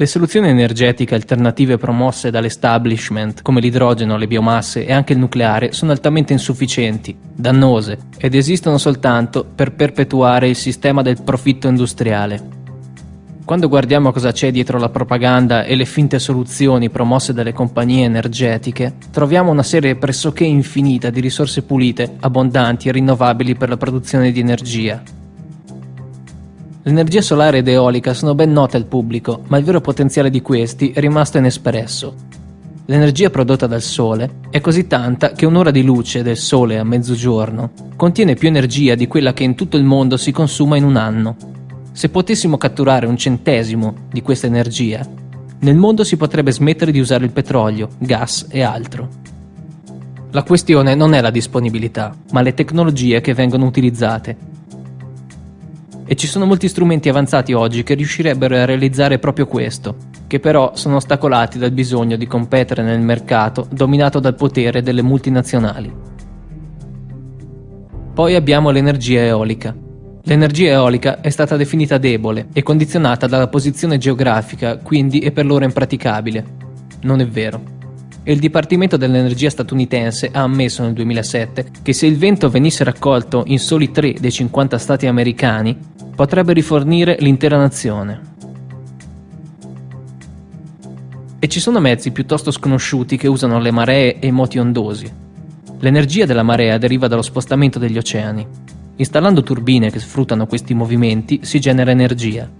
Le soluzioni energetiche alternative promosse dall'establishment, come l'idrogeno, le biomasse e anche il nucleare, sono altamente insufficienti, dannose ed esistono soltanto per perpetuare il sistema del profitto industriale. Quando guardiamo cosa c'è dietro la propaganda e le finte soluzioni promosse dalle compagnie energetiche, troviamo una serie pressoché infinita di risorse pulite, abbondanti e rinnovabili per la produzione di energia, L'energia solare ed eolica sono ben note al pubblico, ma il vero potenziale di questi è rimasto inespresso. L'energia prodotta dal Sole è così tanta che un'ora di luce del Sole a mezzogiorno contiene più energia di quella che in tutto il mondo si consuma in un anno. Se potessimo catturare un centesimo di questa energia, nel mondo si potrebbe smettere di usare il petrolio, gas e altro. La questione non è la disponibilità, ma le tecnologie che vengono utilizzate e ci sono molti strumenti avanzati oggi che riuscirebbero a realizzare proprio questo, che però sono ostacolati dal bisogno di competere nel mercato dominato dal potere delle multinazionali. Poi abbiamo l'energia eolica. L'energia eolica è stata definita debole e condizionata dalla posizione geografica, quindi è per loro impraticabile. Non è vero il Dipartimento dell'Energia statunitense ha ammesso nel 2007 che se il vento venisse raccolto in soli 3 dei 50 stati americani, potrebbe rifornire l'intera nazione. E ci sono mezzi piuttosto sconosciuti che usano le maree e i moti ondosi. L'energia della marea deriva dallo spostamento degli oceani. Installando turbine che sfruttano questi movimenti si genera energia.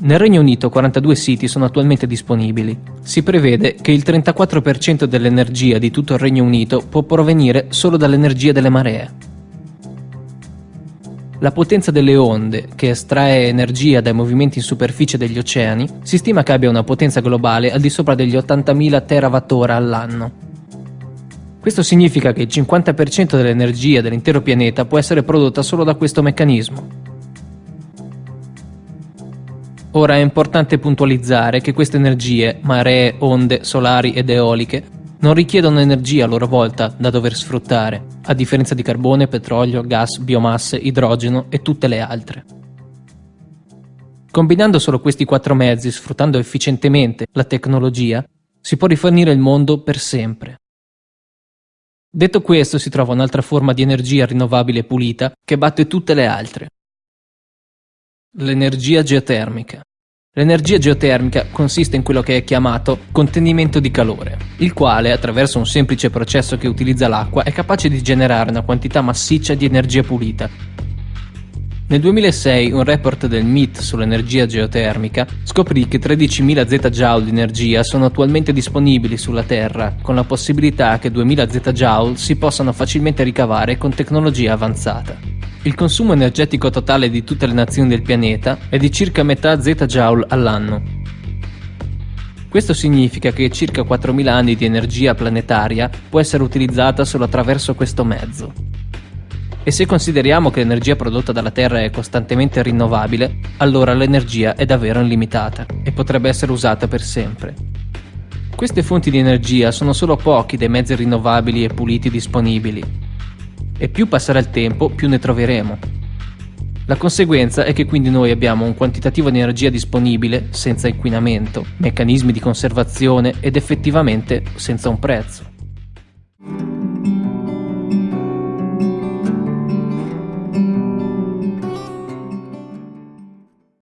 Nel Regno Unito 42 siti sono attualmente disponibili. Si prevede che il 34% dell'energia di tutto il Regno Unito può provenire solo dall'energia delle maree. La potenza delle onde, che estrae energia dai movimenti in superficie degli oceani, si stima che abbia una potenza globale al di sopra degli 80.000 terawattora all'anno. Questo significa che il 50% dell'energia dell'intero pianeta può essere prodotta solo da questo meccanismo. Ora è importante puntualizzare che queste energie, maree, onde, solari ed eoliche, non richiedono energia a loro volta da dover sfruttare, a differenza di carbone, petrolio, gas, biomasse, idrogeno e tutte le altre. Combinando solo questi quattro mezzi, sfruttando efficientemente la tecnologia, si può rifornire il mondo per sempre. Detto questo, si trova un'altra forma di energia rinnovabile pulita che batte tutte le altre, L'energia geotermica. L'energia geotermica consiste in quello che è chiamato contenimento di calore, il quale, attraverso un semplice processo che utilizza l'acqua, è capace di generare una quantità massiccia di energia pulita. Nel 2006 un report del MIT sull'energia geotermica scoprì che 13.000 ZJ di energia sono attualmente disponibili sulla Terra, con la possibilità che 2.000 ZJ si possano facilmente ricavare con tecnologia avanzata. Il consumo energetico totale di tutte le nazioni del pianeta è di circa metà zettajoule all'anno. Questo significa che circa 4.000 anni di energia planetaria può essere utilizzata solo attraverso questo mezzo. E se consideriamo che l'energia prodotta dalla Terra è costantemente rinnovabile, allora l'energia è davvero illimitata e potrebbe essere usata per sempre. Queste fonti di energia sono solo pochi dei mezzi rinnovabili e puliti disponibili, e più passerà il tempo più ne troveremo. La conseguenza è che quindi noi abbiamo un quantitativo di energia disponibile senza inquinamento, meccanismi di conservazione ed effettivamente senza un prezzo.